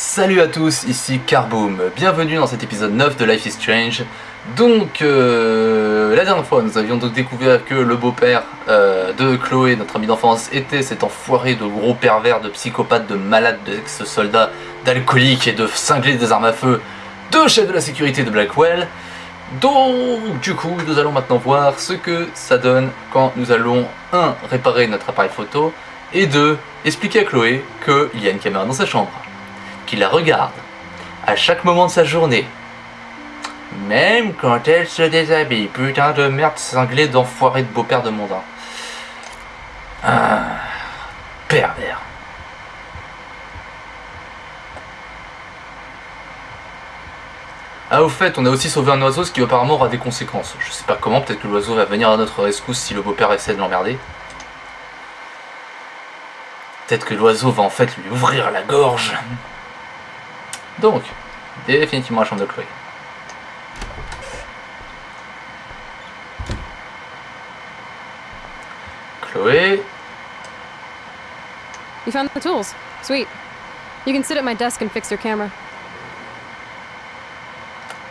Salut à tous, ici Carboom, bienvenue dans cet épisode 9 de Life is Strange. Donc, euh, la dernière fois, nous avions donc découvert que le beau-père euh, de Chloé, notre ami d'enfance, était cet enfoiré de gros pervers, de psychopathe, de malade, d'ex-soldat, d'alcoolique et de cinglé des armes à feu, de chef de la sécurité de Blackwell. Donc, du coup, nous allons maintenant voir ce que ça donne quand nous allons, 1. réparer notre appareil photo, et 2. expliquer à Chloé qu'il y a une caméra dans sa chambre, qu'il la regarde à chaque moment de sa journée, même quand elle se déshabille. Putain de merde cinglé d'enfoiré de beau-père de mondain. Ah, pervers. Ah au fait, on a aussi sauvé un oiseau, ce qui apparemment aura des conséquences. Je sais pas comment, peut-être que l'oiseau va venir à notre rescousse si le beau-père essaie de l'emmerder. Peut-être que l'oiseau va en fait lui ouvrir la gorge. Donc, définitivement la chambre de Chloé. Chloé, You found the tools. Sweet. You can sit at my desk and fix your camera.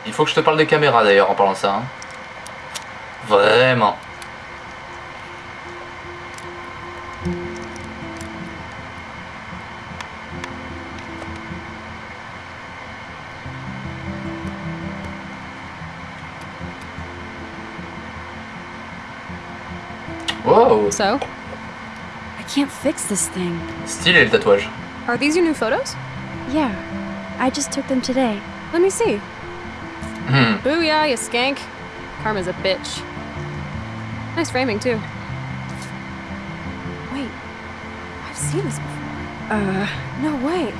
il faut que je te parle des caméras d'ailleurs en parlant de ça. hein. Vraiment. So, I can't fix this thing. stylé le tatouage. are these your new photos? Yeah, I just took them today. Let me see. Hmm. Booyah, you skank. Karma's a bitch. Nice framing, too. Wait, I've seen this before. Uh, No way.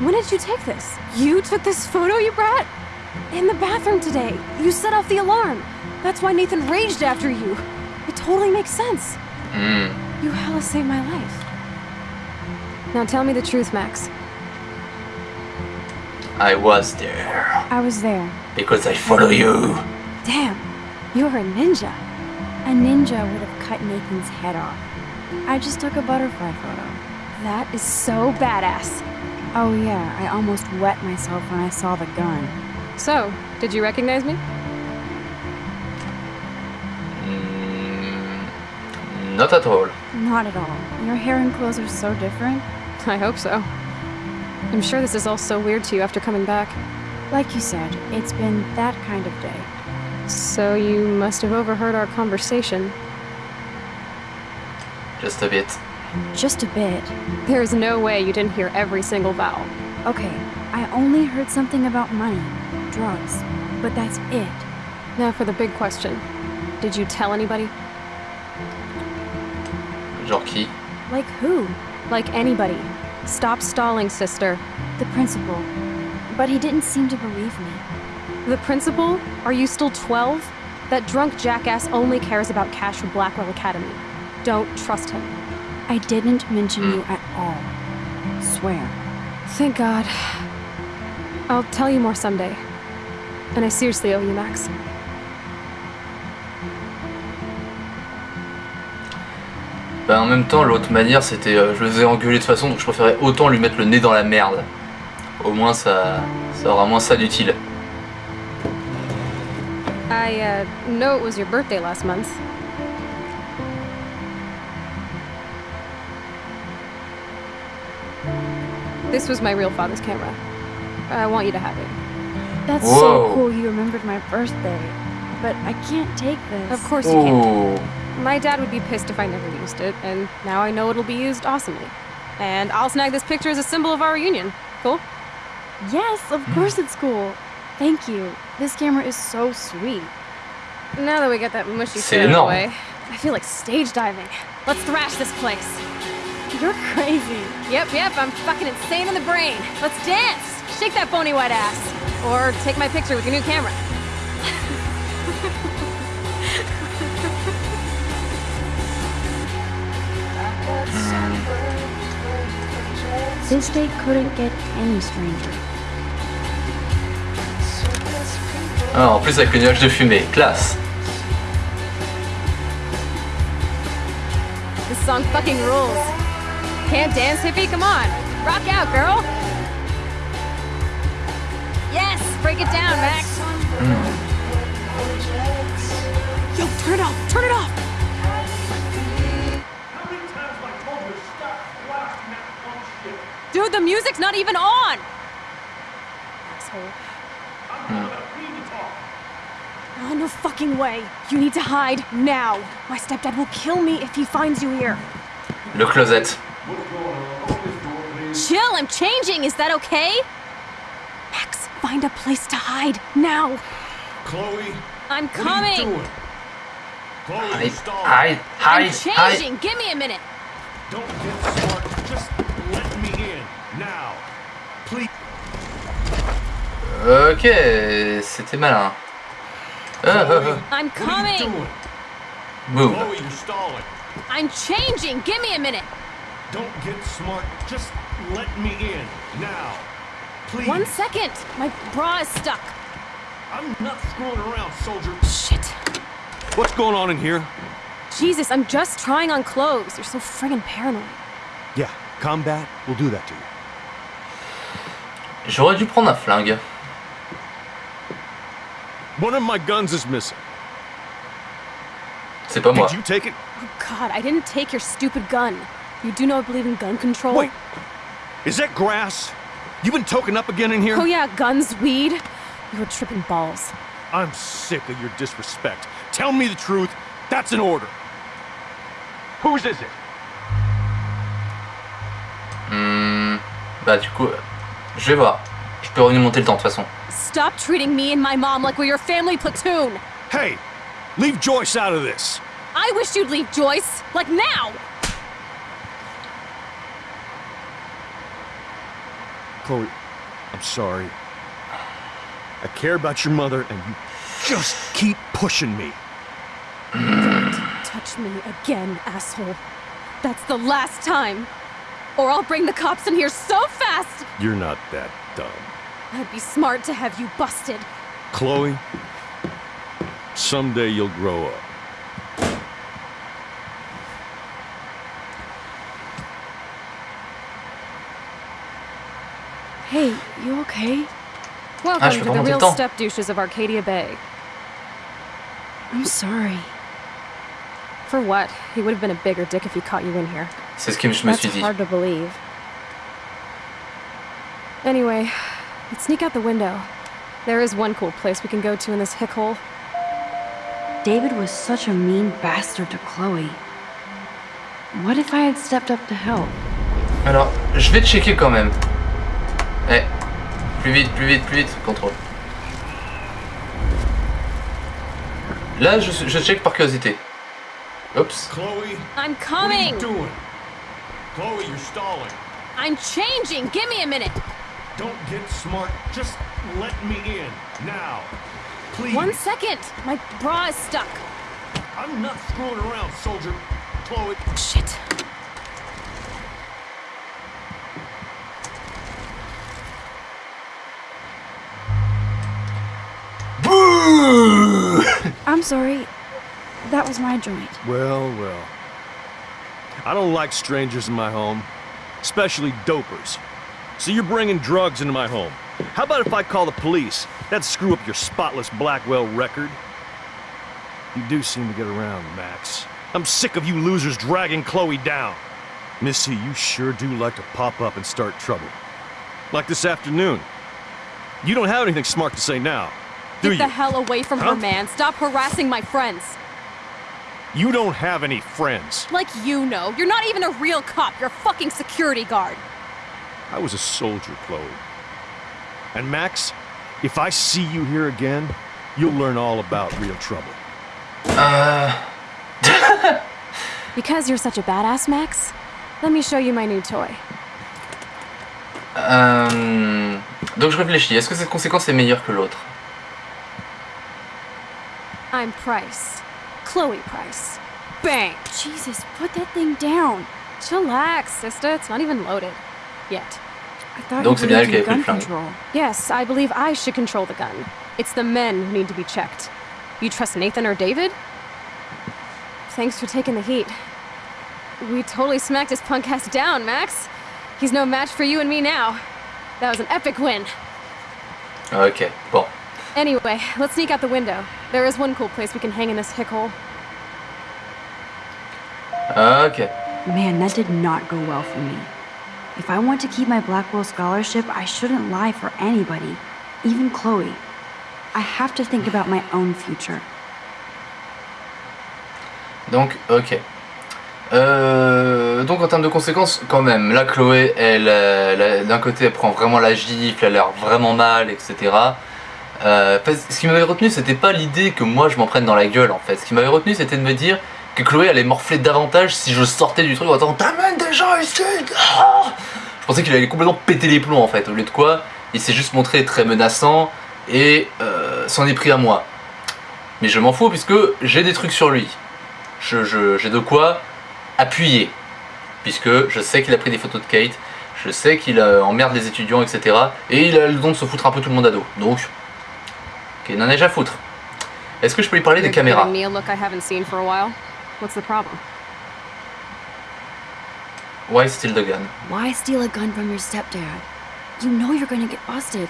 When did you take this? You took this photo, you brat? In the bathroom today. You set off the alarm. That's why Nathan raged after you. It totally makes sense. Hmm. You hella saved my life. Now tell me the truth, Max. I was there I was there. because I follow you. Damn, you're a ninja. A ninja would have cut Nathan's head off. I just took a butterfly photo. That is so badass. Oh yeah, I almost wet myself when I saw the gun. So, did you recognize me? Not at all. Not at all. Your hair and clothes are so different. I hope so. I'm sure this is all so weird to you after coming back. Like you said, it's been that kind of day. So you must have overheard our conversation. Just a bit. Just a bit. There is no way you didn't hear every single vowel. Okay, I only heard something about money, drugs, but that's it. Now for the big question. Did you tell anybody? Genre qui Like who? Like anybody. Stop stalling, sister. The principal. But he didn't seem to believe me. The principal? Are you still 12? That drunk jackass only cares about cash for Blackwell Academy. Don't trust him. I didn't mention hmm. you at all. Swear. Thank God. I'll tell you more someday. And I seriously owe you, Max. Bah, en même temps, l'autre manière, c'était. euh, je le faisais engueuler de toute façon, donc je préférais autant lui mettre le nez dans la merde. Au moins, ça, ça aura moins ça d'utile. I, uh, know it was your birthday last month. This was my real father's camera. I want you to have it. That's Whoa. so cool you remembered my birthday. But I can't take this. Of course you can't. My dad would be pissed if I never used it, and now I know it'll be used awesomely. And I'll snag this picture as a symbol of our reunion. Cool? Yes, of hmm. course it's cool. Thank you. This camera is so sweet. Now that we got that mushy C'est shit out of the way, I feel like stage diving. Let's thrash this place. You're crazy. Yep, yep, I'm fucking insane in the brain. Let's dance! Shake that bony white ass. Or take my picture with your new camera. This day couldn't get any stranger. Ah, en plus avec le nuage de fumée, classe. This song fucking rules. Can't dance, hippie? Come on. Rock out, girl. Yes, break it down, Max. Yo, turn it off. Turn it off. Dude, the music's not even on. Asshole. I'm not about free to talk. Oh, no fucking way. You need to hide now. My stepdad will kill me if he finds you here. Le closet. Chill, I'm changing. Is that okay? Max, find a place to hide now. Chloe, I'm what are you coming. doing? Chloe, Hide, you're stalling. hide, I'm hide, hide. changing. Give me a minute. Don't get smart. Just let me in. Now. Please. Ok, c'était malin. Ah, ah, Chloe, I'm what are you coming. Move. Chloe, you're stalling. I'm changing. Give me a minute. Don't get smart. Just let me in. Now. Please. One second. My bra is stuck. I'm not screwing around, soldier. Shit. What's going on in here? Jesus, I'm just trying on clothes. You're so friggin' paranoid. Yeah, combat will do that to you. J'aurais dû prendre un flingue. One of my guns is missing. C'est pas moi. Did you take it? Oh God, I didn't take your stupid gun. You do know I believe in gun control? Wait. Is that grass? You been token up again in here? Oh yeah, guns, weed. You were tripping balls. I'm sick of your disrespect. Tell me the truth. That's an order. Whose is it? Hmm, bah du coup, euh, je vais voir. Je peux revenir monter le temps de toute façon. Stop treating me and my mom like we're your family platoon. Hey, leave Joyce out of this. I wish you'd leave Joyce, like now. Chloe, I'm sorry. I care about your mother, and you just keep pushing me. Don't touch me again, asshole. That's the last time. Or I'll bring the cops in here so fast. You're not that dumb. I'd be smart to have you busted. Chloe, someday you'll grow up. Hey, you okay? Welcome je peux to the real step douches of Arcadia Bay. I'm sorry. For what? He would have been a bigger dick if he caught you in here. C'est ce que je me That's suis dit. hard to believe. Anyway, let's sneak out the window. There is one cool place we can go to in this hick hole. David was such a mean bastard to Chloe. What if I had stepped up to help? Alors, je vais checker quand même. Eh, plus vite, plus vite, plus vite, contrôle. Là, je, je check par curiosité. Oups. Chloe, I'm coming. what are you doing? Chloe, you're stalling. I'm changing! Give me a minute! Don't get smart. Just let me in. Now. Please. One second! My bra is stuck. I'm not screwing around, soldier. Chloe. Oh, shit. Bouh I'm sorry. That was my joint. Well, well. I don't like strangers in my home, especially dopers. So you're bringing drugs into my home. How about if I call the police? That'd screw up your spotless Blackwell record. You do seem to get around, Max. I'm sick of you losers dragging Chloe down. Missy, you sure do like to pop up and start trouble. Like this afternoon. You don't have anything smart to say now, do Get you? the hell away from Huh? her, man. Stop harassing my friends. You don't have any friends. Like you know. You're not even a real cop. You're a fucking security guard. I was a soldier, Chloe. And Max, if I see you here again, you'll learn all about real trouble. Euh... Because you're such a badass, Max, let me show you my new toy. euh, Donc je réfléchis, est-ce que cette conséquence est meilleure que l'autre I'm Price. Chloe Price. Bang! Jesus, put that thing down. Chillax, sister. It's not even loaded. Yet. I thought Donc you c'est bien elle qui avait pris gun le flingue. control. Yes, I believe I should control the gun. It's the men who need to be checked. You trust Nathan or David? Thanks for taking the heat. We totally smacked his punk ass down, Max. He's no match for you and me now. That was an epic win. Ok, bon. Anyway, let's sneak out the window. There is one cool place we can hang in this hick hole. Ok. Man, that did not go well for me. If I want to keep my Blackwell scholarship, I shouldn't lie for anybody, even Chloe. I have to think about my own future. Donc, ok. Euh, donc en termes de conséquences, quand même, là Chloé, elle, euh, d'un côté, elle prend vraiment la gifle, elle a l'air vraiment mal, etc. Euh, ce qui m'avait retenu, c'était pas l'idée que moi je m'en prenne dans la gueule en fait. Ce qui m'avait retenu, c'était de me dire que Chloé allait morfler davantage si je sortais du truc en disant T'amènes des gens ici ah Je pensais qu'il allait complètement péter les plombs en fait. Au lieu de quoi, il s'est juste montré très menaçant et euh, s'en est pris à moi. Mais je m'en fous puisque j'ai des trucs sur lui. Je- je- J'ai de quoi appuyer. Puisque je sais qu'il a pris des photos de Kate, je sais qu'il euh, emmerde les étudiants, etc. Et il a le don de se foutre un peu tout le monde à dos. Donc, ok, il en a déjà à foutre. Est-ce que je peux lui parler des caméras? Giving me a look I haven't seen for a while. What's the problem? Why steal the gun Why steal a gun from your stepdad? You know you're gonna get busted.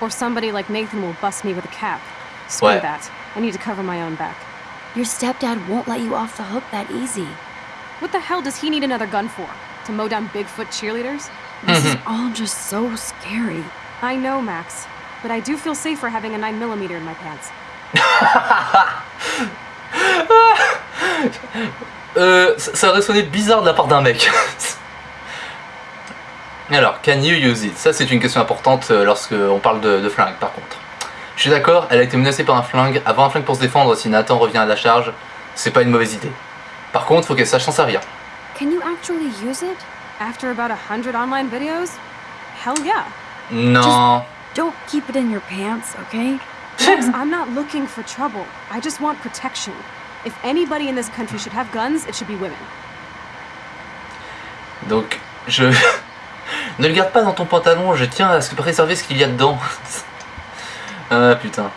Or somebody like Nathan will bust me with a cap. Screw Ouais. that. I need to cover my own back. Your stepdad won't let you off the hook that easy. What the hell does he need another gun for? To mow down Bigfoot cheerleaders? This is mm-hmm. all just so scary. I know, Max. But I do feel safer having a 9mm in my pants. Euh, ça, aurait sonné bizarre de la part d'un mec. Alors, can you use it? Ça, c'est une question importante euh, lorsque on parle de, de flingue, par contre. Je suis d'accord, elle a été menacée par un flingue. Avoir un flingue pour se défendre si Nathan revient à la charge, c'est pas une mauvaise idée. Par contre, faut qu'elle sache s'en servir. Can you actually use it? After about a hundred online videos? Hell yeah. Non. Don't keep it in your pants, okay? I'm not looking for trouble. I just want protection. If anybody in this country should have guns, it should be women. Donc, je... ne le garde pas dans ton pantalon, je tiens à ce que préserver ce qu'il y a dedans. ah putain.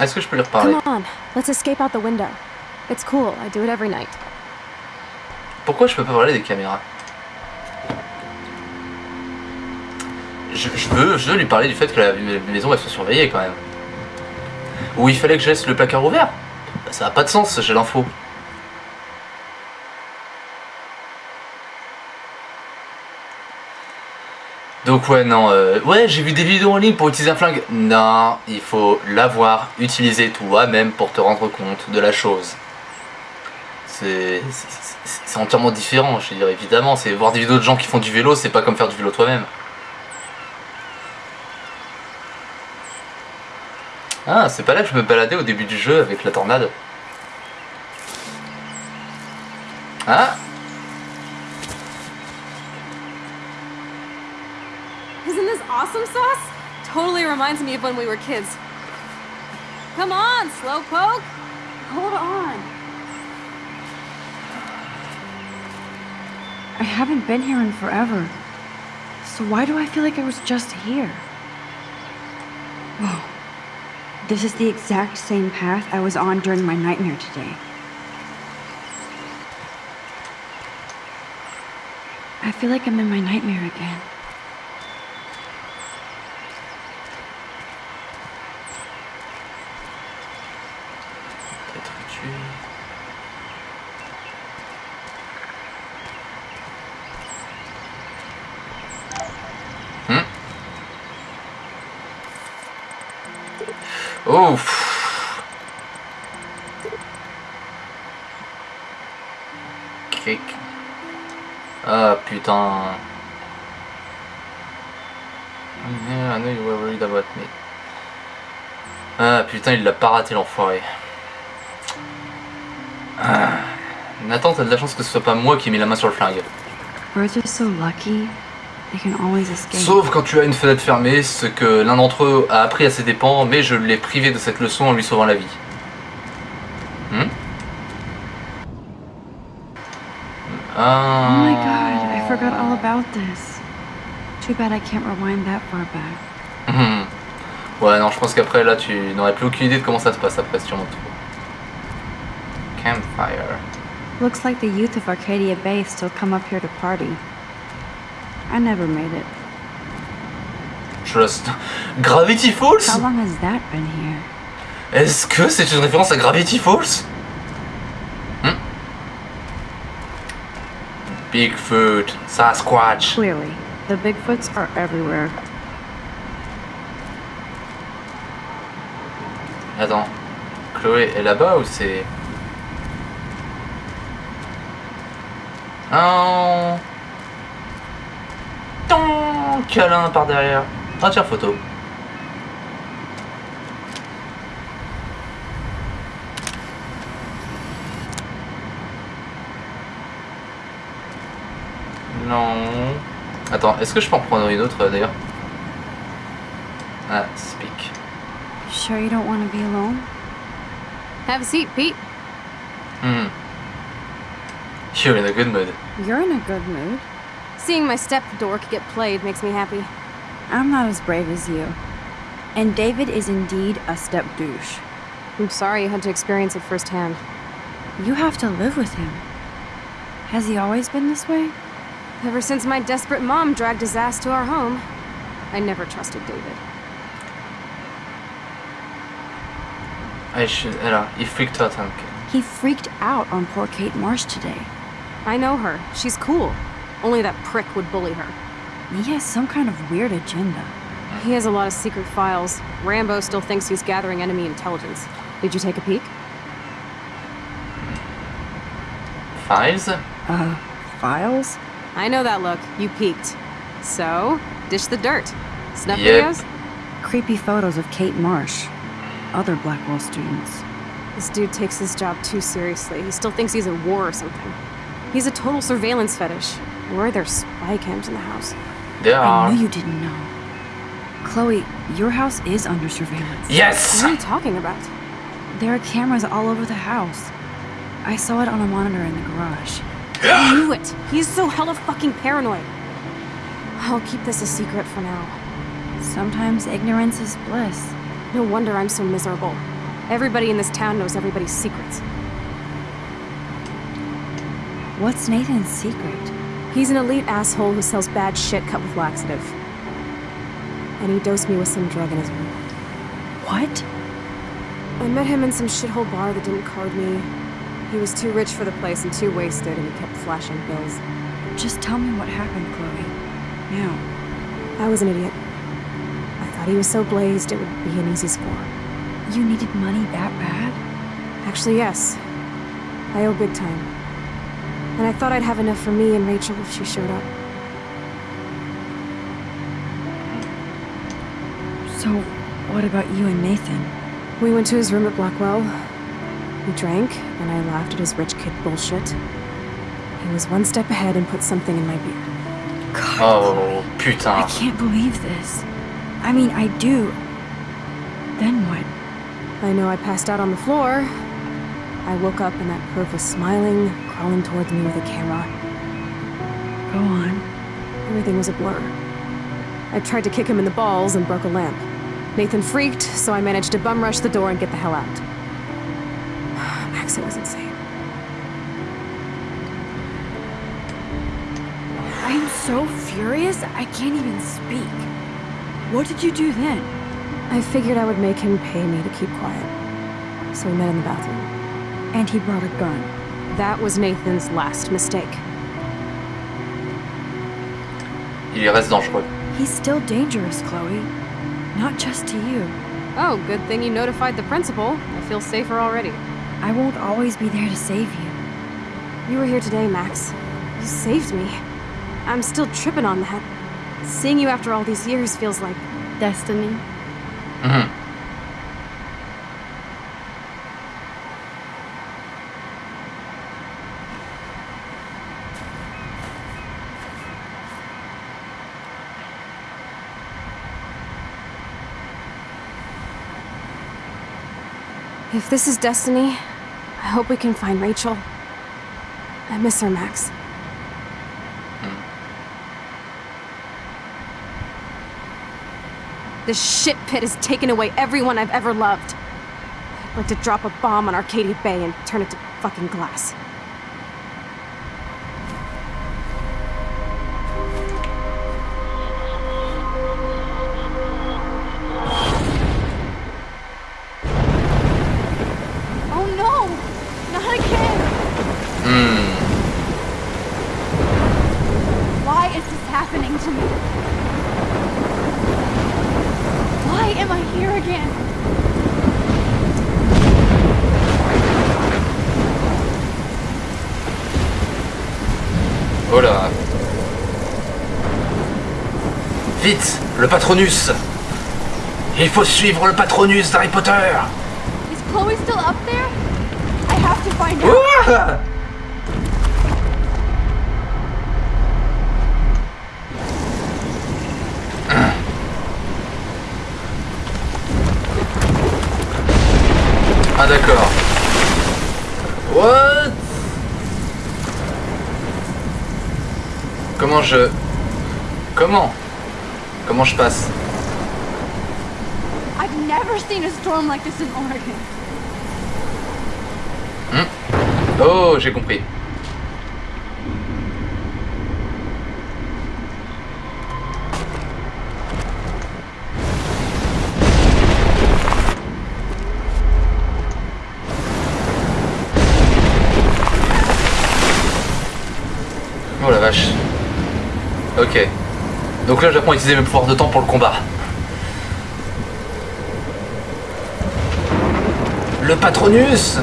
Est-ce que je peux lui reparler Come on, let's escape out the window. It's cool, I do it every night. Pourquoi je peux pas parler des caméras? Je, je veux, je veux lui parler du fait que la maison elle soit surveillée quand même. Ou il fallait que je laisse le placard ouvert Bah, Ça a pas de sens, j'ai l'info. Donc ouais non, euh, ouais j'ai vu des vidéos en ligne pour utiliser un flingue. Non, il faut l'avoir utilisé toi-même pour te rendre compte de la chose. C'est entièrement différent, je veux dire évidemment. C'est voir des vidéos de gens qui font du vélo, c'est pas comme faire du vélo toi-même. Ah, c'est pas là que je me baladais au début du jeu avec la tornade. Ah, Isn't this awesome sauce? Totally reminds me of when we were kids. Come on, Slowpoke! Hold on. I haven't been here in forever. So why do I feel like I was just here? Whoa. This is the exact same path I was on during my nightmare today. I feel like I'm in my nightmare again. Putain, il l'a pas raté l'enfoiré. Ah. Nathan, t'as de la chance que ce soit pas moi qui ai mis la main sur le flingue. Sauf quand tu as une fenêtre fermée, ce que l'un d'entre eux a appris à ses dépens, mais je l'ai privé de cette leçon en lui sauvant la vie. Hmm? Ah. Oh my god, I forgot all about this. Too bad I can't rewind that far back. Ouais, non, je pense qu'après là, tu n'aurais plus aucune idée de comment ça se passe après si tu remontes. Campfire. Looks like the youth of Arcadia Bay still come up here to party. I never made it. Trust. Gravity Falls? How long has that been here? Est-ce que c'est une référence à Gravity Falls? Hmm? Bigfoot, Sasquatch. Clearly, the Bigfoots are everywhere. Attends, Chloé est là-bas ou c'est... Oh Ton câlin par derrière. Ah tiens, photo. Non. Attends, est-ce que je peux en prendre une autre d'ailleurs? Ah, speak. Sure you don't want to be alone? Have a seat, Pete. Hmm. You're in a good mood. You're in a good mood. Seeing my step dork get played makes me happy. I'm not as brave as you. And David is indeed a step douche. I'm sorry you had to experience it firsthand. You have to live with him. Has he always been this way? Ever since my desperate mom dragged his ass to our home, I never trusted David. I should. Alors, il freaked out un He freaked out on poor Kate Marsh today. I know her. She's cool. Only that prick would bully her. He has some kind of weird agenda. He has a lot of secret files. Rambo still thinks he's gathering enemy intelligence. Did you take a peek? Files Uh, files? I know that look. You peeked. So, dish the dirt. Snuff Yep. videos? Creepy photos of Kate Marsh. Other Blackwell students. This dude takes his job too seriously. He still thinks he's at war or something. He's a total surveillance fetish. Where are there spy cams in the house? There I are. knew you didn't know. Chloe, your house is under surveillance. Yes! What are you talking about? There are cameras all over the house. I saw it on a monitor in the garage. I knew it. He's so hella fucking paranoid. I'll keep this a secret for now. Sometimes ignorance is bliss. No wonder I'm so miserable. Everybody in this town knows everybody's secrets. What's Nathan's secret? He's an elite asshole who sells bad shit cut with laxative. And he dosed me with some drug in his room. What? I met him in some shithole bar that didn't card me. He was too rich for the place and too wasted, and he kept flashing bills. Just tell me what happened, Chloe. Now. I was an idiot. I thought he was so blazed it would be an easy score. You needed money that bad? Actually, yes. I owe big time. And I thought I'd have enough for me and Rachel if she showed up. So, what about you and Nathan? We went to his room at Blackwell. We drank, and I laughed at his rich kid bullshit. He was one step ahead and put something in my beer. God, Oh, I can't believe this. I mean, I do. Then what? I know I passed out on the floor. I woke up and that perv was smiling, crawling towards me with a camera. Go on. Everything was a blur. I tried to kick him in the balls and broke a lamp. Nathan freaked, so I managed to bum rush the door and get the hell out. Max, it was insane. I'm so furious, I can't even speak. What did you do then? I figured I would make him pay me to keep quiet. So we met in the bathroom. And he brought a gun. That was Nathan's last mistake. Il reste dangereux. He's still dangerous, Chloe. Not just to you. Oh, good thing you notified the principal. I feel safer already. I won't always be there to save you. You were here today, Max. You saved me. I'm still tripping on that. Seeing you after all these years feels like Destiny? Mhm. If this is destiny, I hope we can find Rachel. I miss her, Max. This shit pit has taken away everyone I've ever loved. I'd like to drop a bomb on Arcadia Bay and turn it to fucking glass. Vite, le Patronus Il faut suivre le Patronus d'Harry Potter Is Chloe still up there? I have to find out. Ah d'accord. What? Comment je... Comment? Comment je passe I've never seen a storm like this in Oregon. Oh, j'ai compris. Oh la vache. Ok. Donc là, j'apprends à utiliser mes pouvoirs de temps pour le combat. Le Patronus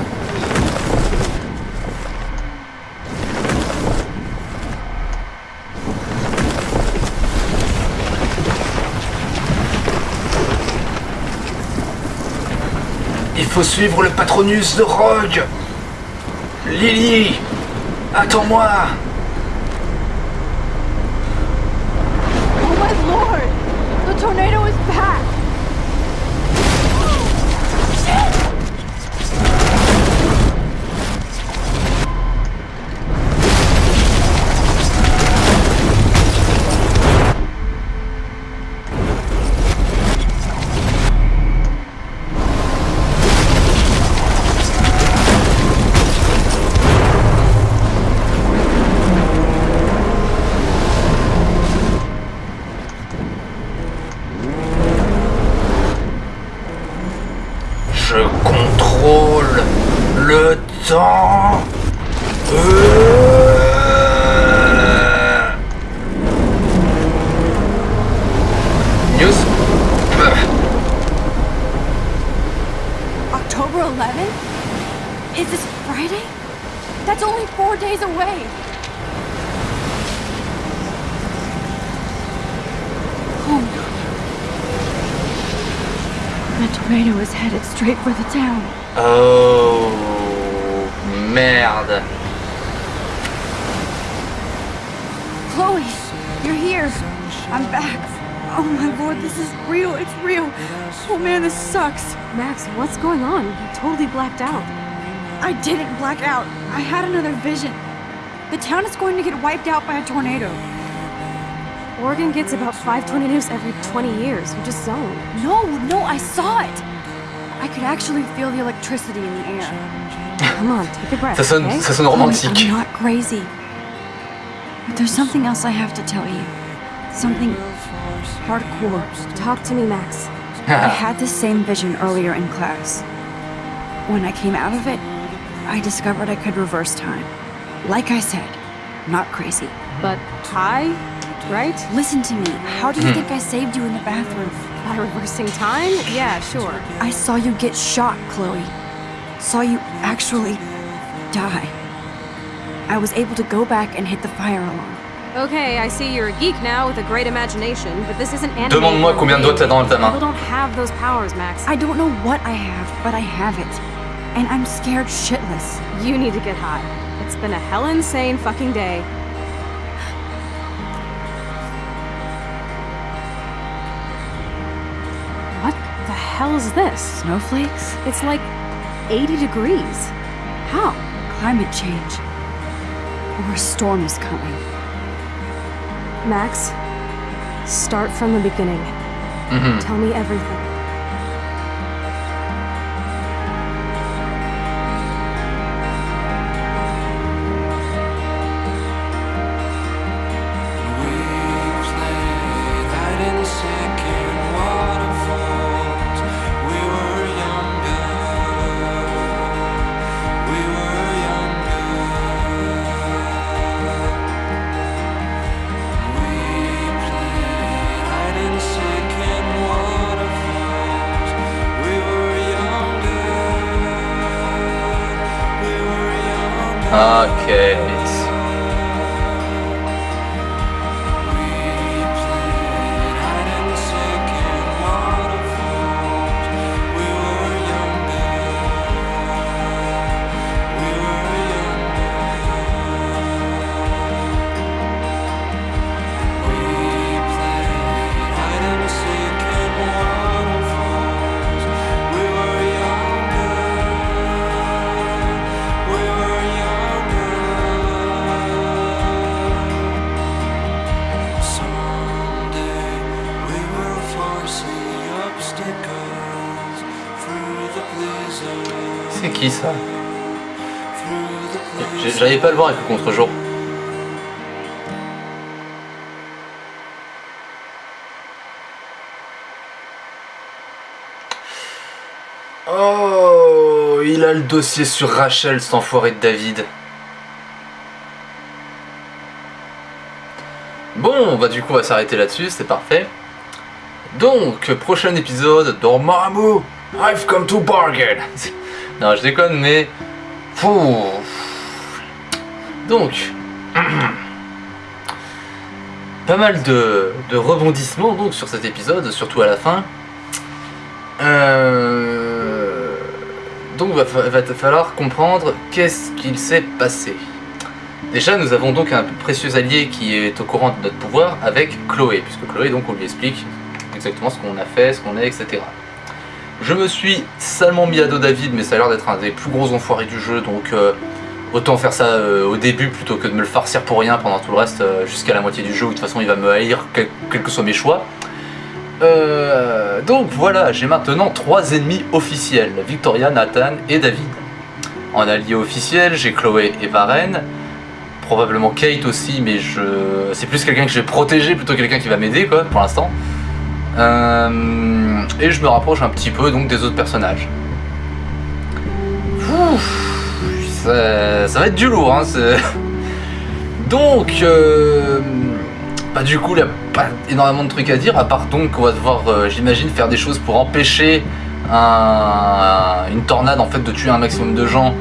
Il faut suivre le Patronus de Rogue Lily Attends-moi my lord! The tornado is back! 11? Is this Friday? That's only four days away. Oh no. The tornado is headed straight for the town. Oh, merde. Chloe, you're here. I'm back. Oh my lord, this is real. It's real. Oh man, this sucks. Max, what's going on? You totally blacked out. I didn't black out. I had another vision. The town is going to get wiped out by a tornado. Oregon gets about five tornadoes every 20 years. You just zoned. No, no, I saw it. I could actually feel the electricity in the air. Come on, take a breath. Ça sonne, okay? ça sonne Chloe, romantique. I'm not crazy. But there's something else I have to tell you. Something hardcore. Talk to me, Max. I had the same vision earlier in class. When I came out of it, I discovered I could reverse time. Like I said, not crazy. But high, right? Listen to me. How do you hmm. think I saved you in the bathroom? By reversing time? Yeah, sure. I saw you get shot, Chloe. Saw you actually die. I was able to go back and hit the fire alarm. Okay, I see you're a geek now with a great imagination, but this isn't anime. Demande-moi combien de doigts t'as dans ta People don't have those powers, Max. I don't know what I have, but I have it. And I'm scared shitless. You need to get high. It's been a hell insane fucking day. What the hell is this? Snowflakes? It's like 80 degrees. How? Climate change. Or a storm is coming. Max, start from the beginning. Mhm. Tell me everything. Pas le voir avec le contre-jour. Oh, il a le dossier sur Rachel, cet enfoiré de David. Bon, bah du coup on va s'arrêter là-dessus, c'est parfait. Donc, prochain épisode Dormammu, I've come to bargain. non, je déconne, mais... Pouh. Donc, pas mal de, rebondissements donc sur cet épisode, surtout à la fin. Euh, donc va, va falloir comprendre qu'est-ce qu'il s'est passé. Déjà, nous avons donc un précieux allié qui est au courant de notre pouvoir avec Chloé, puisque Chloé, donc, on lui explique exactement ce qu'on a fait, ce qu'on est, etc. Je me suis salement mis à dos David, mais ça a l'air d'être un des plus gros enfoirés du jeu, donc euh, autant faire ça euh, au début plutôt que de me le farcir pour rien pendant tout le reste euh, jusqu'à la moitié du jeu, où de toute façon il va me haïr, quel- quels que soient mes choix. Euh, donc voilà, j'ai maintenant trois ennemis officiels, Victoria, Nathan et David. En allié officiel, j'ai Chloé et Varen, probablement Kate aussi, mais je... c'est plus quelqu'un que je vais protéger plutôt que quelqu'un qui va m'aider quoi, pour l'instant. Et je me rapproche un petit peu donc des autres personnages. Ouf, ça, ça va être du lourd, hein, Donc, euh, bah du coup, il n'y a pas énormément de trucs à dire, à part donc qu'on va devoir, euh, j'imagine, faire des choses pour empêcher un- une tornade en fait de tuer un maximum de gens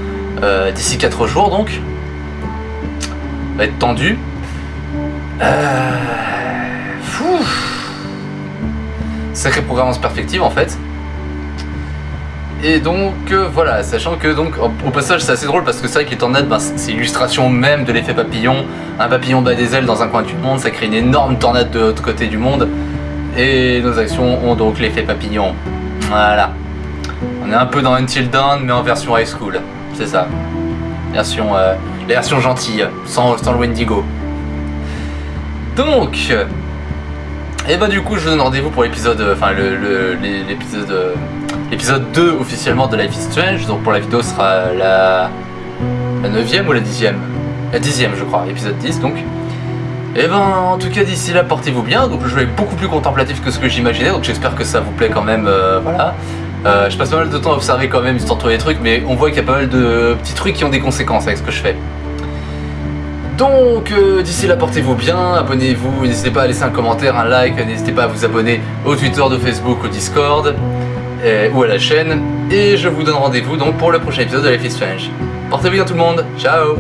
euh, d'ici 4 jours donc. Ça va être tendu. Euh... fou. Sacrée programmance perspective en fait. Et donc euh, voilà, sachant que donc au passage c'est assez drôle parce que c'est vrai que les tornades, ben, c'est l'illustration même de l'effet papillon. Un papillon bat des ailes dans un coin du monde, ça crée une énorme tornade de l'autre côté du monde. Et nos actions ont donc l'effet papillon. Voilà. On est un peu dans Until Dawn mais en version high school. C'est ça. Version, euh, la version gentille, sans, sans le Wendigo. Donc, et bah du coup je vous donne rendez-vous pour l'épisode, euh, enfin le- le- l'é- l'épisode, euh, l'épisode 2 officiellement de Life is Strange. Donc pour la vidéo sera la, la 9ème ou la 10ème La 10ème je crois, épisode 10 donc. Et ben en tout cas d'ici là portez-vous bien. Donc le jeu est beaucoup plus contemplatif que ce que j'imaginais. Donc j'espère que ça vous plaît quand même. euh, voilà. Euh, je passe pas mal de temps à observer quand même histoire de trouver des trucs, mais on voit qu'il y a pas mal de petits trucs qui ont des conséquences avec ce que je fais. Donc euh, d'ici là portez-vous bien, abonnez-vous, n'hésitez pas à laisser un commentaire, un like, n'hésitez pas à vous abonner au Twitter, de Facebook, au Discord ou à la chaîne. Et je vous donne rendez-vous donc pour le prochain épisode de Life is Strange. Portez-vous bien tout le monde, ciao